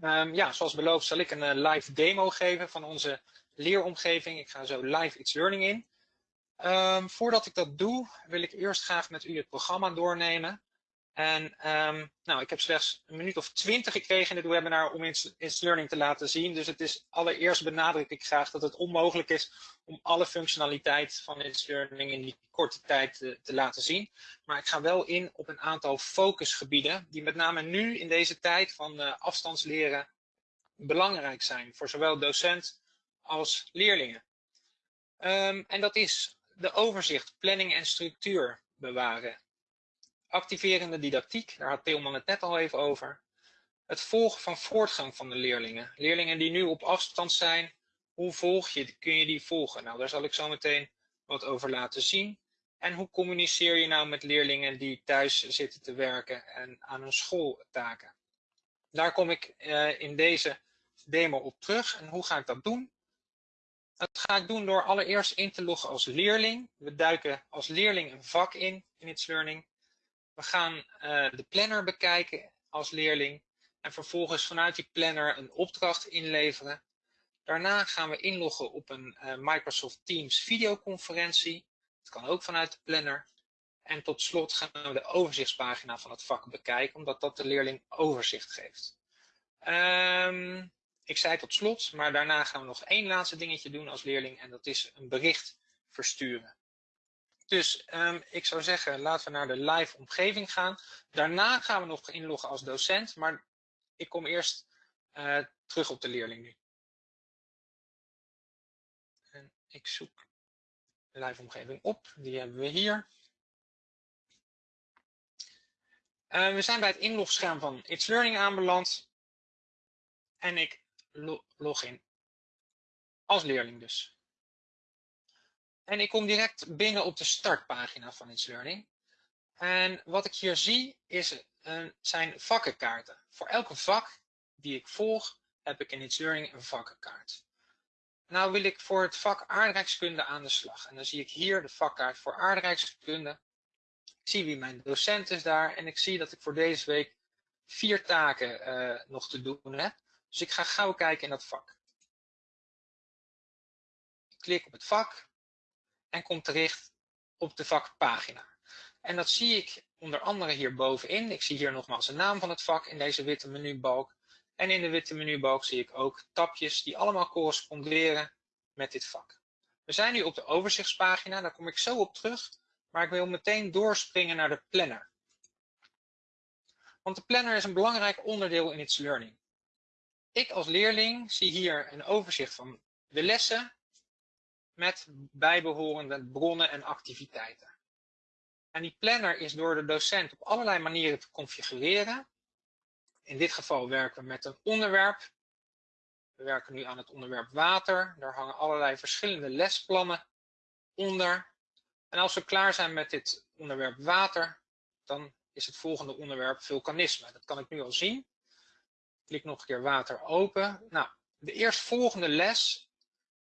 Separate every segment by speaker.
Speaker 1: Um, ja, zoals beloofd zal ik een uh, live demo geven van onze leeromgeving. Ik ga zo live It's Learning in. Um, voordat ik dat doe, wil ik eerst graag met u het programma doornemen. En um, nou, ik heb slechts een minuut of twintig gekregen in het webinar om It's Learning te laten zien. Dus het is allereerst benadruk ik graag dat het onmogelijk is om alle functionaliteit van It's Learning in die korte tijd te, te laten zien. Maar ik ga wel in op een aantal focusgebieden die met name nu in deze tijd van uh, afstandsleren belangrijk zijn voor zowel docent als leerlingen. Um, en dat is de overzicht, planning en structuur bewaren. Activerende didactiek, daar had Theelman het net al even over. Het volgen van voortgang van de leerlingen. Leerlingen die nu op afstand zijn, hoe volg je, kun je die volgen? Nou, daar zal ik zo meteen wat over laten zien. En hoe communiceer je nou met leerlingen die thuis zitten te werken en aan hun schooltaken? Daar kom ik uh, in deze demo op terug. En hoe ga ik dat doen? Dat ga ik doen door allereerst in te loggen als leerling. We duiken als leerling een vak in, in It's Learning. We gaan uh, de planner bekijken als leerling. En vervolgens vanuit die planner een opdracht inleveren. Daarna gaan we inloggen op een uh, Microsoft Teams videoconferentie. Dat kan ook vanuit de planner. En tot slot gaan we de overzichtspagina van het vak bekijken, omdat dat de leerling overzicht geeft. Um, ik zei tot slot, maar daarna gaan we nog één laatste dingetje doen als leerling en dat is een bericht versturen. Dus um, ik zou zeggen, laten we naar de live omgeving gaan. Daarna gaan we nog inloggen als docent, maar ik kom eerst uh, terug op de leerling nu. En ik zoek de live omgeving op, die hebben we hier. Uh, we zijn bij het inlogscherm van It's Learning aanbeland. En ik log in. Als leerling dus. En ik kom direct binnen op de startpagina van It's Learning. En wat ik hier zie is, uh, zijn vakkenkaarten. Voor elke vak die ik volg heb ik in It's Learning een vakkenkaart. Nou wil ik voor het vak aardrijkskunde aan de slag. En dan zie ik hier de vakkaart voor aardrijkskunde. Ik zie wie mijn docent is daar. En ik zie dat ik voor deze week vier taken uh, nog te doen heb. Dus ik ga gauw kijken in dat vak. Ik klik op het vak en kom terecht op de vakpagina. En dat zie ik onder andere hier bovenin. Ik zie hier nogmaals de naam van het vak in deze witte menubalk. En in de witte menubalk zie ik ook tabjes die allemaal corresponderen met dit vak. We zijn nu op de overzichtspagina, daar kom ik zo op terug. Maar ik wil meteen doorspringen naar de planner. Want de planner is een belangrijk onderdeel in It's Learning. Ik als leerling zie hier een overzicht van de lessen met bijbehorende bronnen en activiteiten. En die planner is door de docent op allerlei manieren te configureren. In dit geval werken we met een onderwerp. We werken nu aan het onderwerp water. Daar hangen allerlei verschillende lesplannen onder. En als we klaar zijn met dit onderwerp water, dan is het volgende onderwerp vulkanisme. Dat kan ik nu al zien. Klik nog een keer water open. Nou, de eerstvolgende les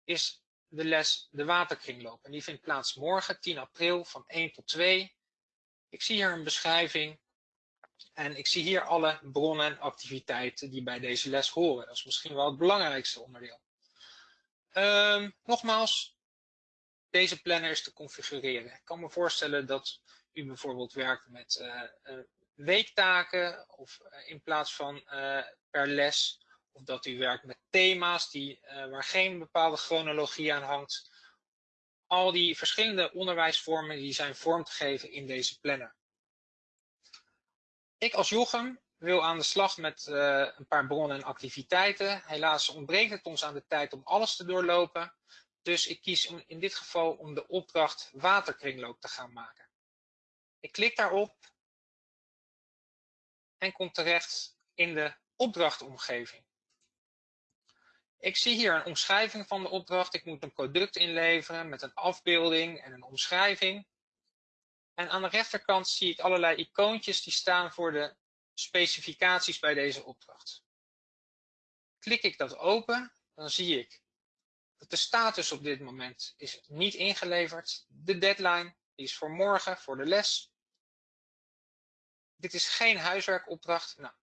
Speaker 1: is de les de waterkringloop. En die vindt plaats morgen, 10 april, van 1 tot 2. Ik zie hier een beschrijving. En ik zie hier alle bronnen en activiteiten die bij deze les horen. Dat is misschien wel het belangrijkste onderdeel. Um, nogmaals, deze planner is te configureren. Ik kan me voorstellen dat u bijvoorbeeld werkt met uh, weektaken of uh, in plaats van per les. Of dat u werkt met thema's die, uh, waar geen bepaalde chronologie aan hangt. Al die verschillende onderwijsvormen die zijn vorm te geven in deze planner. Ik als Jochem wil aan de slag met uh, een paar bronnen en activiteiten. Helaas ontbreekt het ons aan de tijd om alles te doorlopen. Dus ik kies in dit geval om de opdracht waterkringloop te gaan maken. Ik klik daarop en kom terecht in de opdrachtomgeving. Ik zie hier een omschrijving van de opdracht. Ik moet een product inleveren met een afbeelding en een omschrijving. En aan de rechterkant zie ik allerlei icoontjes die staan voor de specificaties bij deze opdracht. Klik ik dat open, dan zie ik dat de status op dit moment is niet ingeleverd. De deadline is voor morgen, voor de les. Dit is geen huiswerkopdracht. Nou,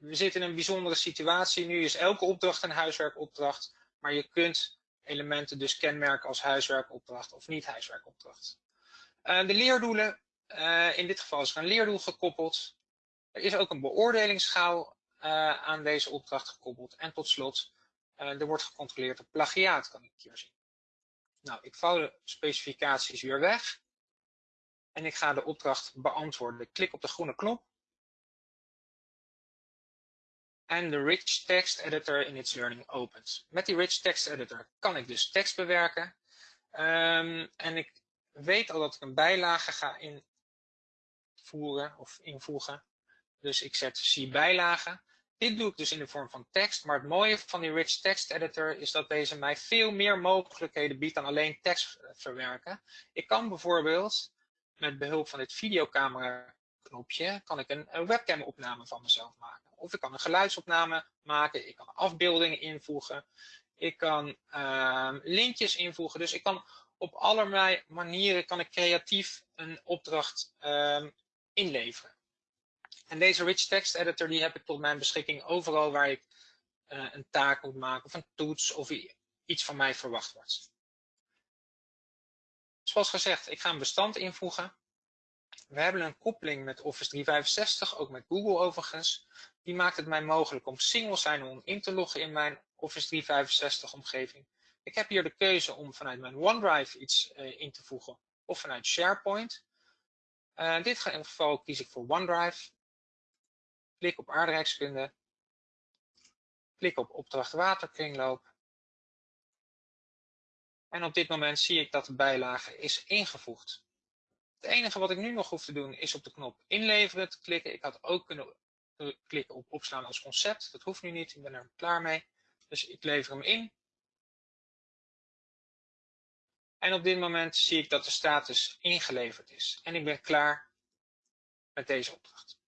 Speaker 1: we zitten in een bijzondere situatie. Nu is elke opdracht een huiswerkopdracht, maar je kunt elementen dus kenmerken als huiswerkopdracht of niet huiswerkopdracht. Uh, de leerdoelen, uh, in dit geval is er een leerdoel gekoppeld. Er is ook een beoordelingsschaal aan deze opdracht gekoppeld. En tot slot, er wordt gecontroleerd op plagiaat, kan ik hier zien. Nou, ik vouw de specificaties weer weg. En ik ga de opdracht beantwoorden. Ik klik op de groene knop en de Rich Text Editor in Its Learning opent. Met die Rich Text Editor kan ik dus tekst bewerken. Um, en ik weet al dat ik een bijlage ga invoeren of invoegen. Dus ik zet zie bijlage. Dit doe ik dus in de vorm van tekst. Maar het mooie van die Rich Text Editor is dat deze mij veel meer mogelijkheden biedt dan alleen tekst verwerken. Ik kan bijvoorbeeld met behulp van dit videocamera knopje kan ik een webcam opname van mezelf maken. Of ik kan een geluidsopname maken. Ik kan afbeeldingen invoegen. Ik kan uh, linkjes invoegen. Dus ik kan op allerlei manieren kan ik creatief een opdracht uh, inleveren. En deze Rich Text Editor die heb ik tot mijn beschikking overal waar ik uh, een taak moet maken of een toets of iets van mij verwacht wordt. Zoals gezegd, ik ga een bestand invoegen. We hebben een koppeling met Office 365, ook met Google overigens. Die maakt het mij mogelijk om single sign-on in te loggen in mijn Office 365 omgeving. Ik heb hier de keuze om vanuit mijn OneDrive iets uh, in te voegen of vanuit SharePoint. Uh, in dit geval kies ik voor OneDrive. Klik op aardrijkskunde. Klik op opdracht waterkringloop. En op dit moment zie ik dat de bijlage is ingevoegd. Het enige wat ik nu nog hoef te doen is op de knop inleveren te klikken. Ik had ook kunnen klikken op opslaan als concept. Dat hoeft nu niet, ik ben er klaar mee. Dus ik lever hem in. En op dit moment zie ik dat de status ingeleverd is. En ik ben klaar met deze opdracht.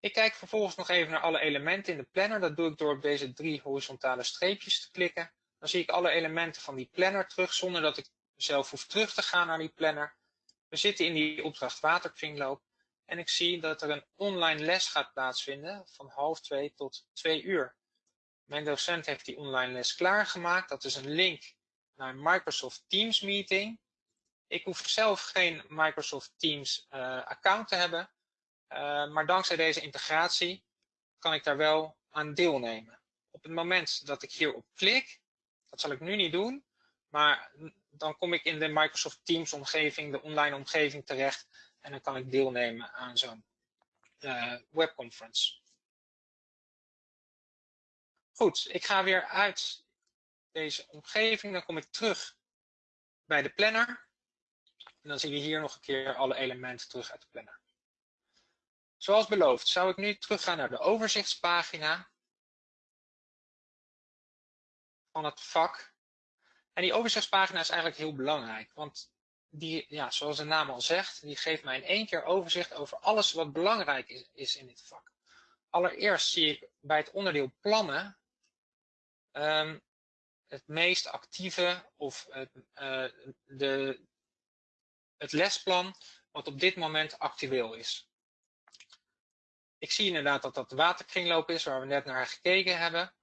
Speaker 1: Ik kijk vervolgens nog even naar alle elementen in de planner. Dat doe ik door op deze drie horizontale streepjes te klikken. Dan zie ik alle elementen van die planner terug zonder dat ik zelf hoef terug te gaan naar die planner. We zitten in die opdracht waterkringloop. En ik zie dat er een online les gaat plaatsvinden van half twee tot twee uur. Mijn docent heeft die online les klaargemaakt. Dat is een link naar een Microsoft Teams meeting. Ik hoef zelf geen Microsoft Teams uh, account te hebben. Uh, maar dankzij deze integratie kan ik daar wel aan deelnemen. Op het moment dat ik hierop klik, dat zal ik nu niet doen, maar dan kom ik in de Microsoft Teams omgeving, de online omgeving terecht en dan kan ik deelnemen aan zo'n uh, webconference. Goed, ik ga weer uit deze omgeving. Dan kom ik terug bij de planner. En dan zien we hier nog een keer alle elementen terug uit de planner. Zoals beloofd zou ik nu teruggaan naar de overzichtspagina van het vak. En die overzichtspagina is eigenlijk heel belangrijk, want die, ja, zoals de naam al zegt, die geeft mij in één keer overzicht over alles wat belangrijk is, in dit vak. Allereerst zie ik bij het onderdeel plannen um, het meest actieve of het, uh, de, het lesplan wat op dit moment actueel is. Ik zie inderdaad dat dat de waterkringloop is waar we net naar gekeken hebben.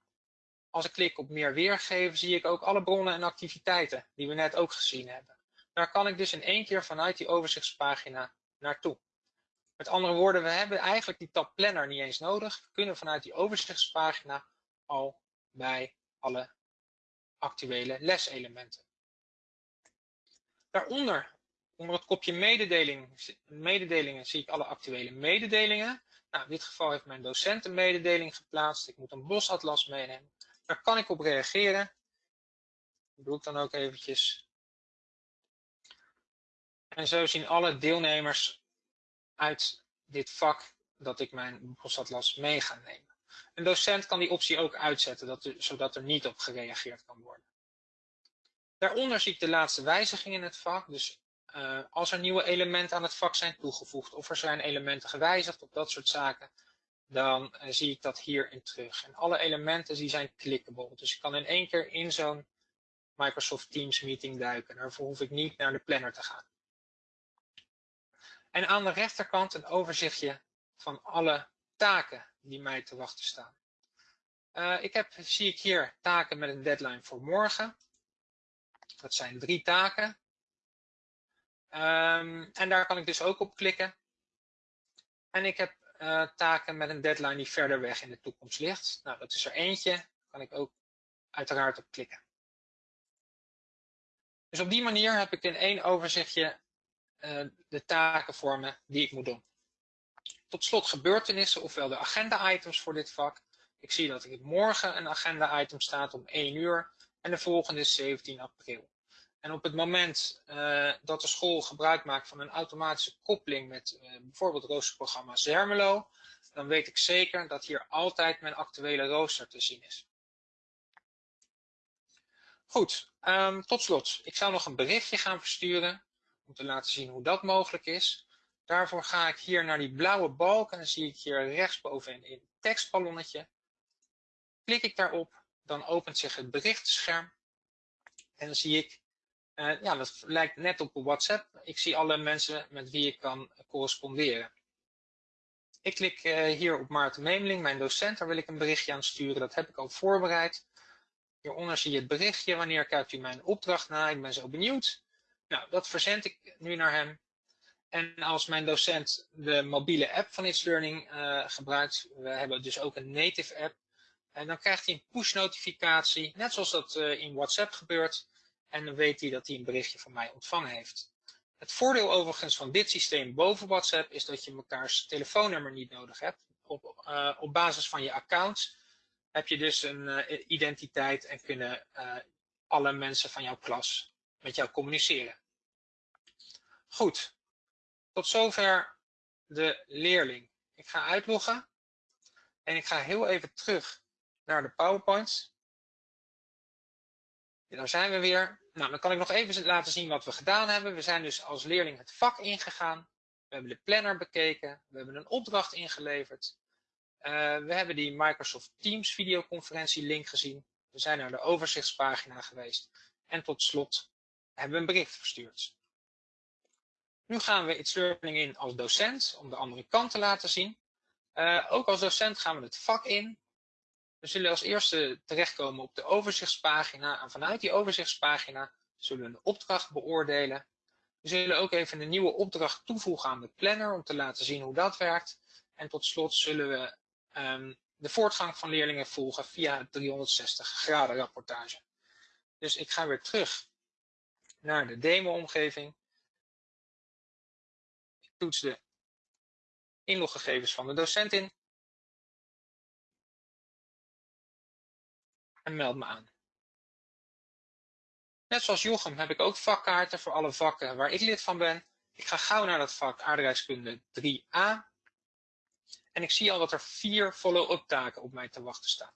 Speaker 1: Als ik klik op meer weergeven zie ik ook alle bronnen en activiteiten die we net ook gezien hebben. Daar kan ik dus in één keer vanuit die overzichtspagina naartoe. Met andere woorden, we hebben eigenlijk die tab planner niet eens nodig. We kunnen vanuit die overzichtspagina al bij alle actuele leselementen. Daaronder, onder het kopje mededeling, mededelingen, zie ik alle actuele mededelingen. Nou, in dit geval heeft mijn docent een mededeling geplaatst. Ik moet een bosatlas meenemen. Daar kan ik op reageren. Dat doe ik dan ook eventjes. En zo zien alle deelnemers uit dit vak dat ik mijn bosatlas mee ga nemen. Een docent kan die optie ook uitzetten, dat zodat er niet op gereageerd kan worden. Daaronder zie ik de laatste wijzigingen in het vak. Dus uh, als er nieuwe elementen aan het vak zijn toegevoegd of er zijn elementen gewijzigd of dat soort zaken, dan uh, zie ik dat hierin terug. En alle elementen die zijn clickable. Dus ik kan in één keer in zo'n Microsoft Teams meeting duiken. Daarvoor hoef ik niet naar de planner te gaan. En aan de rechterkant een overzichtje van alle taken die mij te wachten staan. Uh, ik heb, zie ik hier taken met een deadline voor morgen. Dat zijn drie taken. Um, en daar kan ik dus ook op klikken. En ik heb uh, taken met een deadline die verder weg in de toekomst ligt. Nou, dat is er eentje. Daar kan ik ook uiteraard op klikken. Dus op die manier heb ik in één overzichtje de taken voor me die ik moet doen. Tot slot gebeurtenissen, ofwel de agenda-items voor dit vak. Ik zie dat ik morgen een agenda-item staat om 1 uur en de volgende is 17 april. En op het moment uh, dat de school gebruik maakt van een automatische koppeling met uh, bijvoorbeeld roosterprogramma Zermelo, dan weet ik zeker dat hier altijd mijn actuele rooster te zien is. Goed, um, tot slot. Ik zou nog een berichtje gaan versturen om te laten zien hoe dat mogelijk is. Daarvoor ga ik hier naar die blauwe balk en dan zie ik hier rechtsbovenin een tekstballonnetje. Klik ik daarop, dan opent zich het berichtscherm en dan zie ik uh, ja, dat lijkt net op WhatsApp. Ik zie alle mensen met wie ik kan corresponderen. Ik klik uh, hier op Maarten Memeling, mijn docent. Daar wil ik een berichtje aan sturen. Dat heb ik al voorbereid. Hieronder zie je het berichtje. Wanneer kijkt u mijn opdracht na? Ik ben zo benieuwd. Nou, dat verzend ik nu naar hem. En als mijn docent de mobiele app van It's Learning uh, gebruikt, we hebben dus ook een native app, en dan krijgt hij een push notificatie, net zoals dat uh, in WhatsApp gebeurt. En dan weet hij dat hij een berichtje van mij ontvangen heeft. Het voordeel overigens van dit systeem boven WhatsApp is dat je mekaars telefoonnummer niet nodig hebt. Op, uh, op basis van je account heb je dus een identiteit en kunnen alle mensen van jouw klas met jou communiceren. Goed, tot zover de leerling. Ik ga uitloggen en ik ga heel even terug naar de PowerPoint. En daar zijn we weer. Nou, dan kan ik nog even laten zien wat we gedaan hebben. We zijn dus als leerling het vak ingegaan. We hebben de planner bekeken. We hebben een opdracht ingeleverd. Uh, we hebben die Microsoft Teams videoconferentie link gezien. We zijn naar de overzichtspagina geweest. En tot slot hebben we een bericht verstuurd. Nu gaan we It's Learning in als docent om de andere kant te laten zien. Uh, ook als docent gaan we het vak in. We zullen als eerste terechtkomen op de overzichtspagina en vanuit die overzichtspagina zullen we een opdracht beoordelen. We zullen ook even een nieuwe opdracht toevoegen aan de planner om te laten zien hoe dat werkt. En tot slot zullen we um, de voortgang van leerlingen volgen via het 360 graden rapportage. Dus ik ga weer terug naar de demo-omgeving. Toets de inloggegevens van de docent in. en meld me aan. Net zoals Jochem heb ik ook vakkaarten voor alle vakken waar ik lid van ben. Ik ga gauw naar dat vak aardrijkskunde 3a. En ik zie al dat er vier follow-up taken op mij te wachten staan.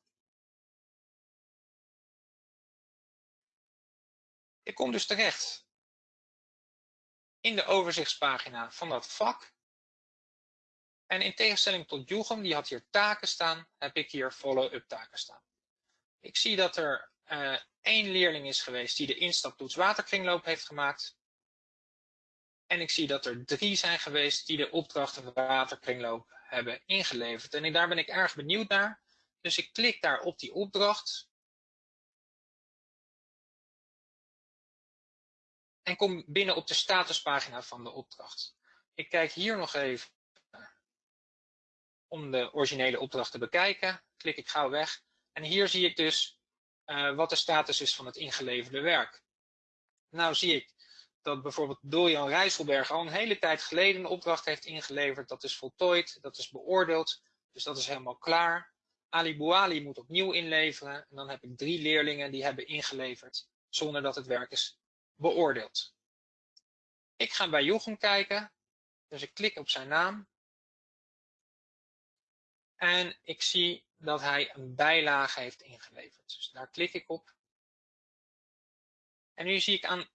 Speaker 1: Ik kom dus terecht in de overzichtspagina van dat vak. En in tegenstelling tot Jochem, die had hier taken staan, heb ik hier follow-up taken staan. Ik zie dat er uh, één leerling is geweest die de instaptoets waterkringloop heeft gemaakt. En ik zie dat er drie zijn geweest die de opdracht waterkringloop hebben ingeleverd. En daar ben ik erg benieuwd naar. Dus ik klik daar op die opdracht. En kom binnen op de statuspagina van de opdracht. Ik kijk hier nog even om de originele opdracht te bekijken. Klik ik gauw weg. En hier zie ik dus uh, wat de status is van het ingeleverde werk. Nou zie ik dat bijvoorbeeld Dorian Rijsselberg al een hele tijd geleden een opdracht heeft ingeleverd. Dat is voltooid, dat is beoordeeld, dus dat is helemaal klaar. Ali Bouali moet opnieuw inleveren. En dan heb ik drie leerlingen die hebben ingeleverd zonder dat het werk is beoordeeld. Ik ga bij Jochem kijken. Dus ik klik op zijn naam. En ik zie dat hij een bijlage heeft ingeleverd. Dus daar klik ik op. En nu zie ik aan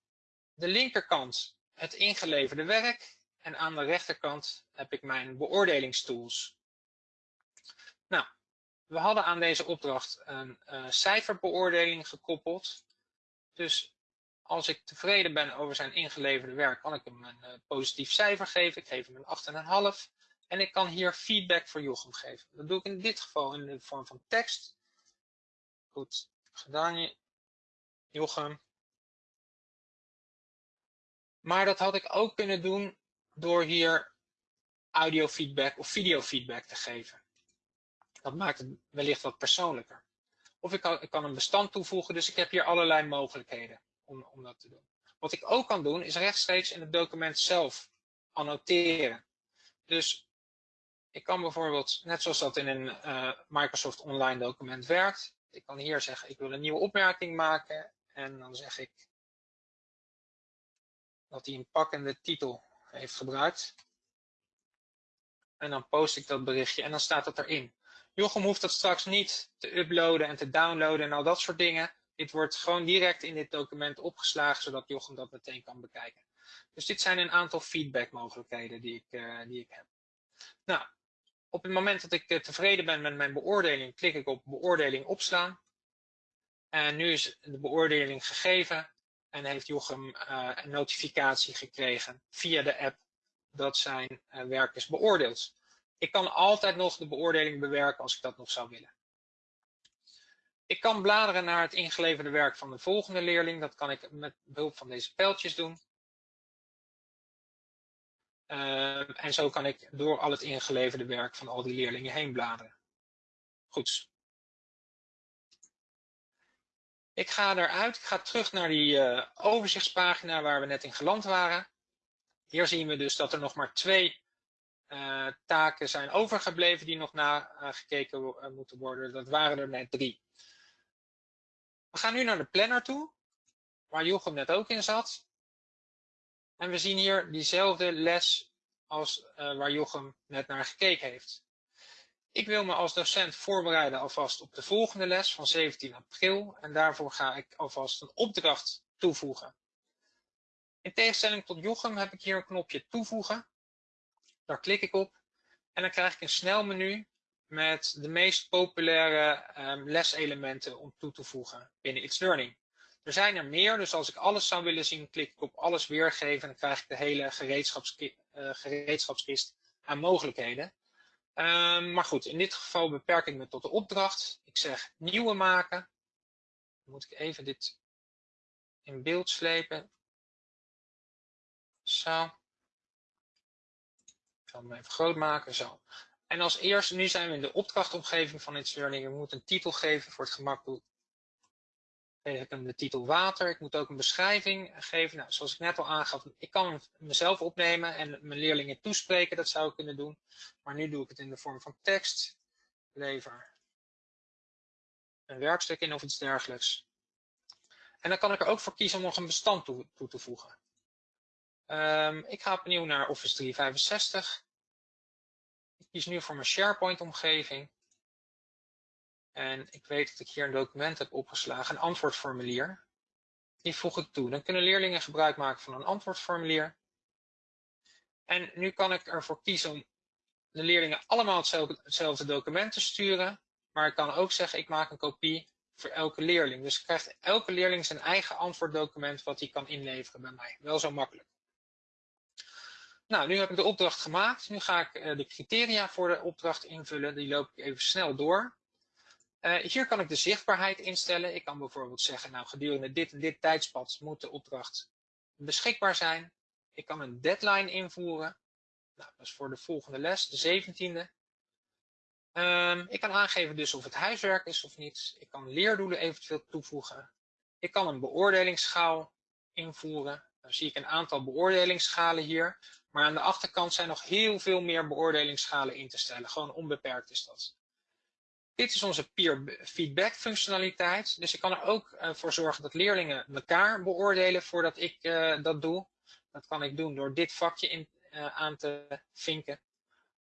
Speaker 1: de linkerkant het ingeleverde werk. En aan de rechterkant heb ik mijn beoordelingstools. Nou, we hadden aan deze opdracht een uh, cijferbeoordeling gekoppeld. Dus als ik tevreden ben over zijn ingeleverde werk, kan ik hem een uh, positief cijfer geven. Ik geef hem een 8,5. En ik kan hier feedback voor Jochem geven. Dat doe ik in dit geval in de vorm van tekst. Goed gedaan, Jochem. Maar dat had ik ook kunnen doen door hier audio feedback of video feedback te geven. Dat maakt het wellicht wat persoonlijker. Of ik kan een bestand toevoegen, dus ik heb hier allerlei mogelijkheden om, om dat te doen. Wat ik ook kan doen, is rechtstreeks in het document zelf annoteren. Dus ik kan bijvoorbeeld, net zoals dat in een uh, Microsoft Online document werkt, ik kan hier zeggen, ik wil een nieuwe opmerking maken en dan zeg ik dat hij een pakkende titel heeft gebruikt. En dan post ik dat berichtje en dan staat het erin. Jochem hoeft dat straks niet te uploaden en te downloaden en al dat soort dingen. Dit wordt gewoon direct in dit document opgeslagen, zodat Jochem dat meteen kan bekijken. Dus dit zijn een aantal feedback mogelijkheden die ik, uh, die ik heb. Nou, op het moment dat ik uh, tevreden ben met mijn beoordeling, klik ik op beoordeling opslaan. En nu is de beoordeling gegeven en heeft Jochem uh, een notificatie gekregen via de app dat zijn werk is beoordeeld. Ik kan altijd nog de beoordeling bewerken als ik dat nog zou willen. Ik kan bladeren naar het ingeleverde werk van de volgende leerling. Dat kan ik met behulp van deze pijltjes doen. Uh, en zo kan ik door al het ingeleverde werk van al die leerlingen heen bladeren. Goed. Ik ga eruit, ik ga terug naar die uh, overzichtspagina waar we net in geland waren. Hier zien we dus dat er nog maar twee uh, taken zijn overgebleven die nog nagekeken moeten worden. Dat waren er net drie. We gaan nu naar de planner toe, waar Jochem net ook in zat. En we zien hier diezelfde les als uh, waar Jochem net naar gekeken heeft. Ik wil me als docent voorbereiden alvast op de volgende les van 17 april. En daarvoor ga ik alvast een opdracht toevoegen. In tegenstelling tot Jochem heb ik hier een knopje toevoegen. Daar klik ik op en dan krijg ik een snel menu met de meest populaire um, leselementen om toe te voegen binnen It's Learning. Er zijn er meer, dus als ik alles zou willen zien, klik ik op alles weergeven en dan krijg ik de hele gereedschapskist, uh, gereedschapskist aan mogelijkheden. Um, maar goed, in dit geval beperk ik me tot de opdracht. Ik zeg nieuwe maken. Dan moet ik even dit in beeld slepen. Zo. Ik zal hem even groot maken. Zo. En als eerste, nu zijn we in de opdrachtomgeving van It's Learning. Ik moet een titel geven voor het gemak. Geef ik hem de titel water. Ik moet ook een beschrijving geven. Nou, zoals ik net al aangaf, ik kan mezelf opnemen en mijn leerlingen toespreken. Dat zou ik kunnen doen. Maar nu doe ik het in de vorm van tekst. Lever een werkstuk in of iets dergelijks. En dan kan ik er ook voor kiezen om nog een bestand toe, toe te voegen. Um, ik ga opnieuw naar Office 365. Ik kies nu voor mijn SharePoint omgeving. En ik weet dat ik hier een document heb opgeslagen, een antwoordformulier. Die voeg ik toe. Dan kunnen leerlingen gebruik maken van een antwoordformulier. En nu kan ik ervoor kiezen om de leerlingen allemaal hetzelfde, hetzelfde document te sturen. Maar ik kan ook zeggen, ik maak een kopie voor elke leerling. Dus krijgt elke leerling zijn eigen antwoorddocument wat hij kan inleveren bij mij. Wel zo makkelijk. Nou, nu heb ik de opdracht gemaakt. Nu ga ik uh, de criteria voor de opdracht invullen. Die loop ik even snel door. Uh, hier kan ik de zichtbaarheid instellen. Ik kan bijvoorbeeld zeggen, nou gedurende dit en dit tijdspad moet de opdracht beschikbaar zijn. Ik kan een deadline invoeren. Nou, dat is voor de volgende les, de 17e. Um, ik kan aangeven dus of het huiswerk is of niet. Ik kan leerdoelen eventueel toevoegen. Ik kan een beoordelingsschaal invoeren. Dan zie ik een aantal beoordelingsschalen hier. Maar aan de achterkant zijn nog heel veel meer beoordelingsschalen in te stellen. Gewoon onbeperkt is dat. Dit is onze peer feedback functionaliteit. Dus ik kan er ook uh, voor zorgen dat leerlingen elkaar beoordelen voordat ik uh, dat doe. Dat kan ik doen door dit vakje in, uh, aan te vinken.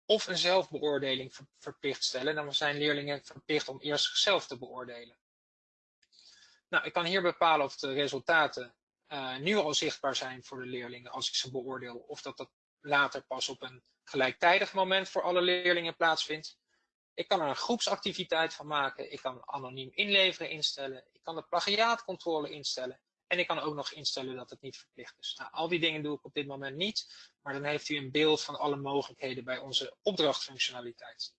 Speaker 1: Of een zelfbeoordeling ver verplicht stellen. Dan zijn leerlingen verplicht om eerst zichzelf te beoordelen. Nou, ik kan hier bepalen of de resultaten uh, nu al zichtbaar zijn voor de leerlingen als ik ze beoordeel. Of dat dat later pas op een gelijktijdig moment voor alle leerlingen plaatsvindt. Ik kan er een groepsactiviteit van maken. Ik kan anoniem inleveren instellen. Ik kan de plagiaatcontrole instellen. En ik kan ook nog instellen dat het niet verplicht is. Nou, al die dingen doe ik op dit moment niet, maar dan heeft u een beeld van alle mogelijkheden bij onze opdrachtfunctionaliteit.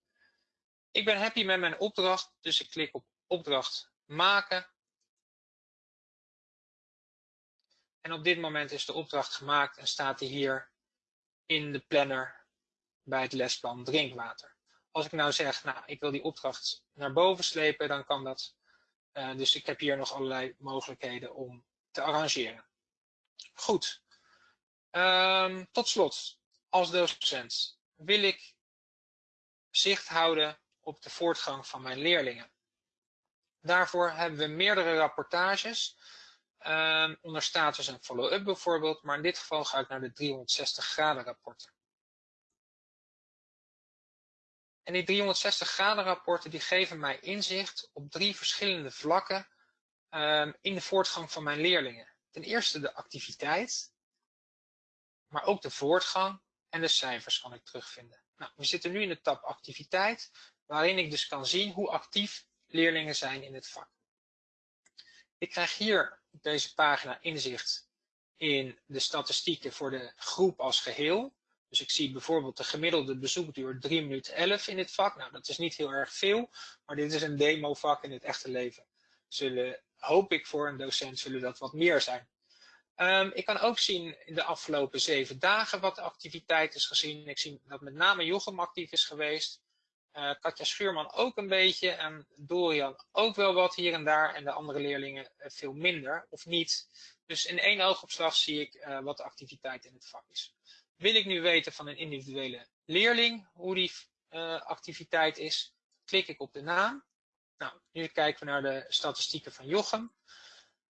Speaker 1: Ik ben happy met mijn opdracht, dus ik klik op opdracht maken. En op dit moment is de opdracht gemaakt en staat die hier in de planner bij het lesplan drinkwater. Als ik nou zeg, nou, ik wil die opdracht naar boven slepen, dan kan dat. Uh, dus ik heb hier nog allerlei mogelijkheden om te arrangeren. Goed. Um, tot slot, als docent wil ik zicht houden op de voortgang van mijn leerlingen. Daarvoor hebben we meerdere rapportages um, onder status en follow-up bijvoorbeeld, maar in dit geval ga ik naar de 360 graden rapporten. En die 360 graden rapporten die geven mij inzicht op drie verschillende vlakken um, in de voortgang van mijn leerlingen. Ten eerste de activiteit, maar ook de voortgang en de cijfers kan ik terugvinden. Nou, we zitten nu in de tab activiteit, waarin ik dus kan zien hoe actief leerlingen zijn in het vak. Ik krijg hier deze pagina inzicht in de statistieken voor de groep als geheel. Dus ik zie bijvoorbeeld de gemiddelde bezoekduur 3 minuten 11 in dit vak. Nou, dat is niet heel erg veel, maar dit is een demo vak in het echte leven. Zullen, hoop ik voor een docent, zullen dat wat meer zijn. Um, ik kan ook zien in de afgelopen zeven dagen wat de activiteit is gezien. Ik zie dat met name Jochem actief is geweest. Uh, Katja Schuurman ook een beetje en Dorian ook wel wat hier en daar en de andere leerlingen uh, veel minder of niet. Dus in één oogopslag zie ik uh, wat de activiteit in het vak is. Wil ik nu weten van een individuele leerling hoe die activiteit is, klik ik op de naam. Nou, nu kijken we naar de statistieken van Jochem.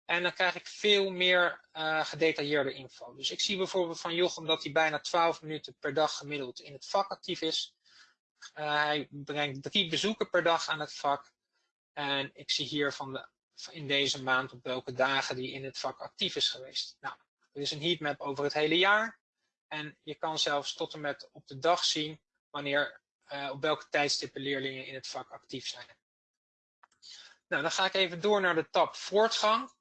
Speaker 1: En dan krijg ik veel meer gedetailleerde info. Dus ik zie bijvoorbeeld van Jochem dat hij bijna 12 minuten per dag gemiddeld in het vak actief is. Hij brengt drie bezoeken per dag aan het vak. En ik zie hier van de, in deze maand op welke dagen die in het vak actief is geweest. Nou, er is een heatmap over het hele jaar. En je kan zelfs tot en met op de dag zien wanneer, uh, op welke tijdstippen leerlingen in het vak actief zijn. Nou, dan ga ik even door naar de tab voortgang.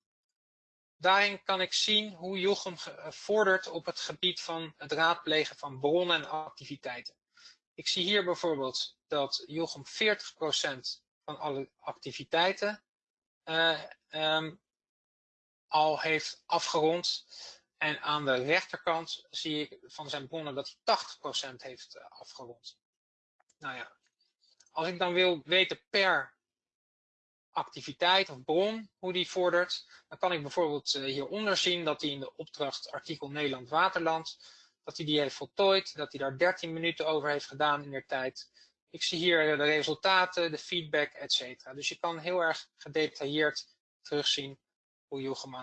Speaker 1: Daarin kan ik zien hoe Jochem vordert op het gebied van het raadplegen van bronnen en activiteiten. Ik zie hier bijvoorbeeld dat Jochem 40% van alle activiteiten uh, um, al heeft afgerond. En aan de rechterkant zie ik van zijn bronnen dat hij 80% heeft uh, afgerond. Nou ja, als ik dan wil weten per activiteit of bron hoe die vordert, dan kan ik bijvoorbeeld uh, hieronder zien dat hij in de opdracht artikel Nederland Waterland dat hij die heeft voltooid, dat hij daar 13 minuten over heeft gedaan in de tijd. Ik zie hier de resultaten, de feedback, etc. Dus je kan heel erg gedetailleerd terugzien hoe Jochem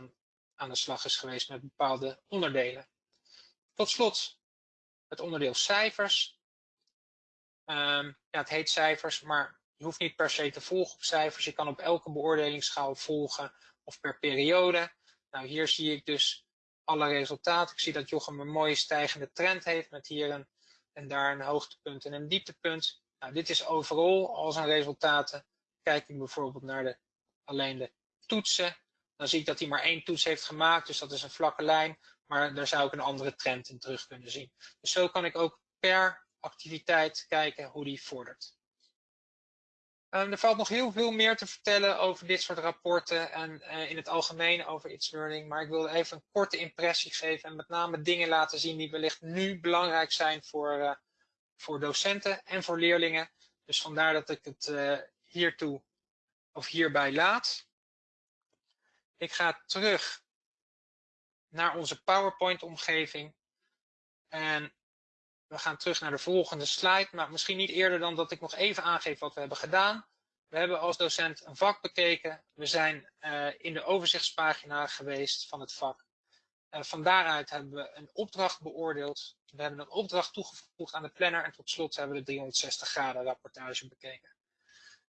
Speaker 1: aan, de slag is geweest met bepaalde onderdelen. Tot slot het onderdeel cijfers. Um, ja, het heet cijfers, maar je hoeft niet per se te volgen op cijfers. Je kan op elke beoordelingsschaal volgen of per periode. Nou, hier zie ik dus alle resultaten. Ik zie dat Jochem een mooie stijgende trend heeft met hier een, en daar een hoogtepunt en een dieptepunt. Nou, dit is overal al zijn resultaten. Kijk ik bijvoorbeeld naar de, alleen de toetsen, dan zie ik dat hij maar één toets heeft gemaakt, dus dat is een vlakke lijn. Maar daar zou ik een andere trend in terug kunnen zien. Dus zo kan ik ook per activiteit kijken hoe die vordert. Um, er valt nog heel veel meer te vertellen over dit soort rapporten en uh, in het algemeen over It's Learning. Maar ik wil even een korte impressie geven en met name dingen laten zien die wellicht nu belangrijk zijn voor, uh, voor docenten en voor leerlingen. Dus vandaar dat ik het uh, hiertoe of hierbij laat. Ik ga terug naar onze PowerPoint omgeving. En we gaan terug naar de volgende slide, maar misschien niet eerder dan dat ik nog even aangeef wat we hebben gedaan. We hebben als docent een vak bekeken. We zijn uh, in de overzichtspagina geweest van het vak. Uh, van daaruit hebben we een opdracht beoordeeld. We hebben een opdracht toegevoegd aan de planner en tot slot hebben we de 360 graden rapportage bekeken.